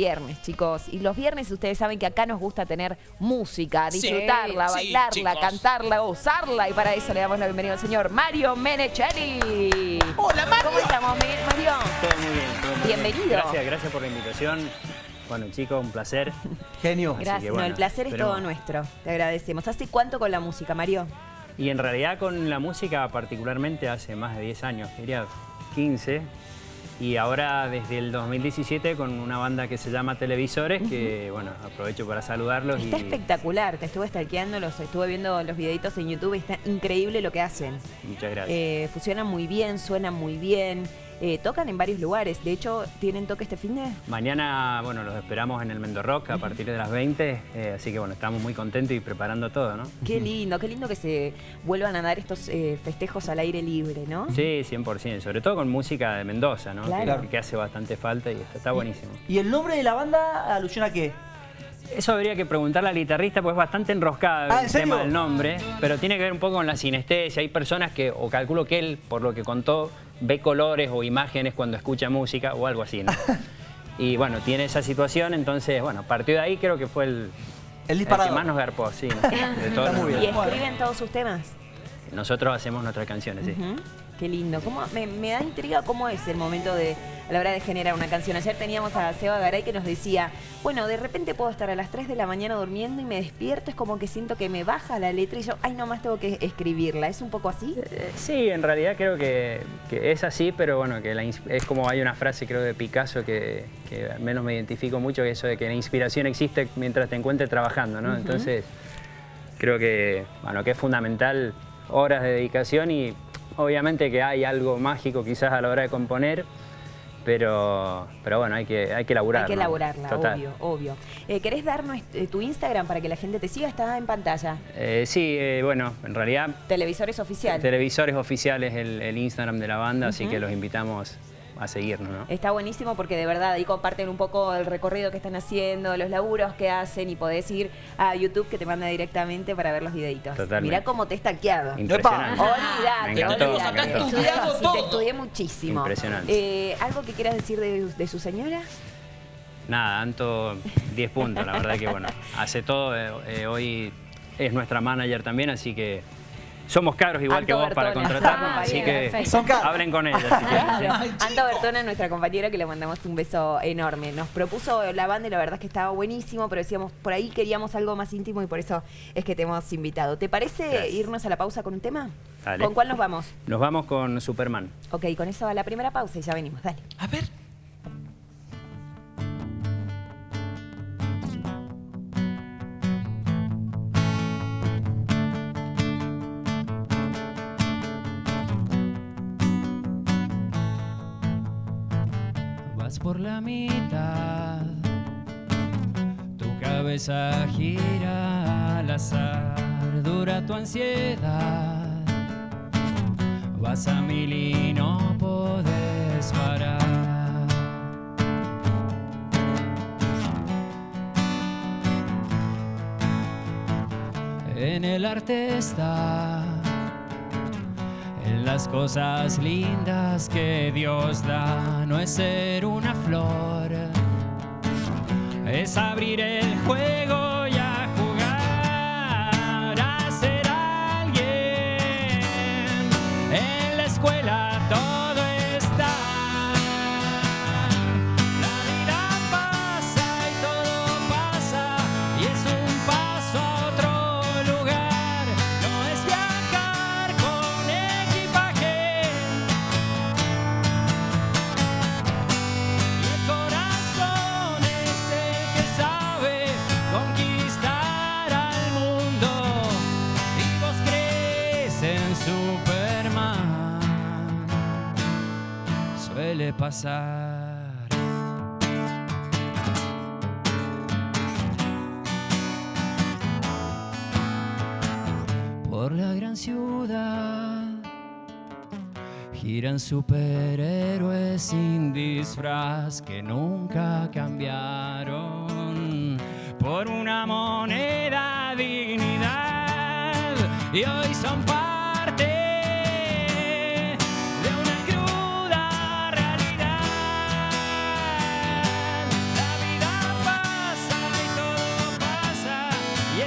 viernes, chicos. Y los viernes ustedes saben que acá nos gusta tener música, disfrutarla, sí, bailarla, cantarla, usarla. Y para eso le damos la bienvenida al señor Mario Menecheri. Hola, Mario. ¿Cómo estamos, Mario? Todo muy bien. todo muy bien. Bienvenido. Gracias, gracias por la invitación. Bueno, chicos, un placer. Genio. Así Gracias. que, No, bueno, el placer es todo nuestro. Te agradecemos. ¿Hace cuánto con la música, Mario? Y en realidad con la música particularmente hace más de 10 años, diría 15. Y ahora desde el 2017 con una banda que se llama Televisores, que bueno, aprovecho para saludarlos. Está y espectacular. Te estuve stalkeando, los estuve viendo los videitos en YouTube. Está increíble lo que hacen. Muchas gracias. Eh, funcionan muy bien, suenan muy bien. Eh, tocan en varios lugares. De hecho, ¿tienen toque este fin de? Mañana, bueno, los esperamos en el Mendo Rock a partir de las 20, eh, así que bueno, estamos muy contentos y preparando todo, ¿no? Qué lindo, qué lindo que se vuelvan a dar estos eh, festejos al aire libre, ¿no? Sí, 100%, sobre todo con música de Mendoza, ¿no? Claro. Que, que hace bastante falta y está, está buenísimo. ¿Y el nombre de la banda alusiona a qué? Eso habría que preguntarle al guitarrista, pues es bastante enroscada Ah, ¿en el serio? tema del nombre, pero tiene que ver un poco con la sinestesia. Hay personas que, o calculo que él, por lo que contó, ve colores o imágenes cuando escucha música o algo así, ¿no? y bueno, tiene esa situación, entonces, bueno, partió de ahí creo que fue el, El el que más nos garpó, sí, ¿no? de todos Está muy ¿Y bien. escriben todos sus temas? Nosotros hacemos nuestras canciones, sí. Qué lindo. ¿Cómo, me, me da intriga cómo es el momento de a la hora de generar una canción. Ayer teníamos a Seba Garay que nos decía, bueno, de repente puedo estar a las 3 de la mañana durmiendo y me despierto, es como que siento que me baja la letra y yo, ay, nomás tengo que escribirla. ¿Es un poco así? Eh, Sí, en realidad creo que, que es así, pero bueno, que la es como hay una frase creo de Picasso que, que al menos me identifico mucho, que eso de que la inspiración existe mientras te encuentres trabajando, ¿no? Entonces, creo que, bueno, que es fundamental horas de dedicación y obviamente que hay algo mágico quizás a la hora de componer, pero, pero bueno, hay que, hay que laburar. Hay que Total. obvio, obvio. Eh, ¿Querés darnos eh, tu Instagram para que la gente te siga? Está en pantalla. Eh, sí, eh, bueno, en realidad Televisores oficial. televisores oficiales el, el Instagram de la banda, así que los invitamos a seguirnos, ¿no? Está buenísimo porque de verdad ahí comparten un poco el recorrido que están haciendo, los laburos que hacen y podés ir a YouTube que te manda directamente para ver los videitos. Totalmente. Mirá cómo te he stalkeado. Impresionante. Me encantó, me Te encantó. estudié, Estudiado sí, todo. te estudié muchísimo. Impresionante. Eh, ¿Algo que quieras decir de, de su señora? Nada, Anto 10 puntos, la verdad que bueno, hace todo, eh, eh, hoy es nuestra manager también, así que somos caros igual Anto que vos para contratarnos, Ah, así bien, que. Son caros. hablen con. Claro. Anta Bertona, nuestra compañera, que le mandamos un beso enorme. Nos propuso la banda y la verdad es que estaba buenísimo, pero decíamos, por ahí queríamos algo más íntimo y por eso es que te hemos invitado. ¿Te parece Gracias. irnos a la pausa con un tema? Dale. ¿Con cuál nos vamos? Nos vamos con Superman. Ok, con eso va la primera pausa y ya venimos. Dale. A ver. Vas por la mitad, tu cabeza gira al azar, dura tu ansiedad. Vas a mil y no podés parar. En el arte está las cosas lindas que Dios da, no es ser una flor, es abrir el juego Superman. Suele pasar. por la gran ciudad. Giran superhéroes sin disfraz que nunca cambiaron por una moneda dignidad. Y hoy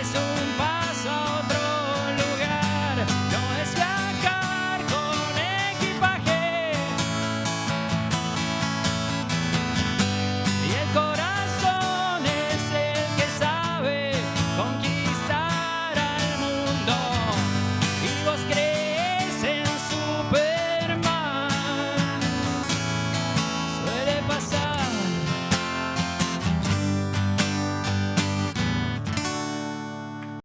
eyes open. Oh,